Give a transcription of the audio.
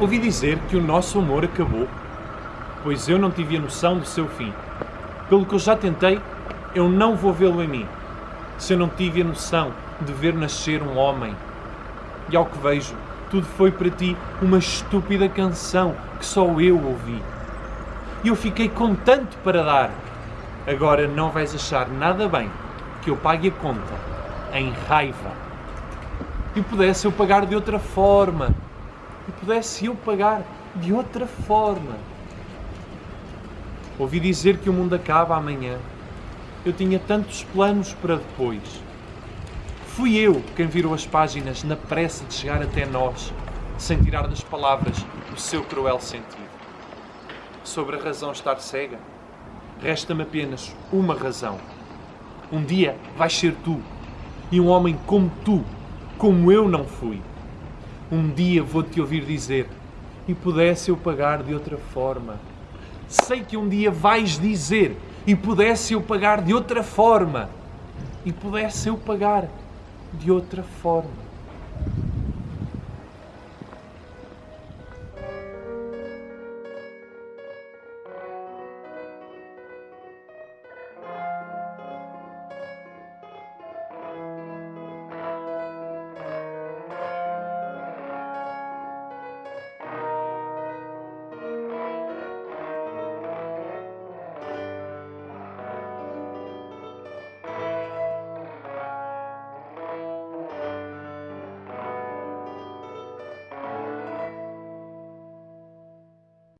Ouvi dizer que o nosso amor acabou, pois eu não tive a noção do seu fim. Pelo que eu já tentei, eu não vou vê-lo em mim, se eu não tive a noção de ver nascer um homem. E ao que vejo, tudo foi para ti uma estúpida canção que só eu ouvi. E eu fiquei com tanto para dar. Agora não vais achar nada bem que eu pague a conta em raiva. E pudesse eu pagar de outra forma. E pudesse eu pagar de outra forma. Ouvi dizer que o mundo acaba amanhã. Eu tinha tantos planos para depois. Fui eu quem virou as páginas na pressa de chegar até nós, sem tirar das palavras o seu cruel sentido. Sobre a razão estar cega, resta-me apenas uma razão. Um dia vais ser tu, e um homem como tu, como eu não fui. Um dia vou-te ouvir dizer, e pudesse eu pagar de outra forma. Sei que um dia vais dizer, e pudesse eu pagar de outra forma. E pudesse eu pagar de outra forma.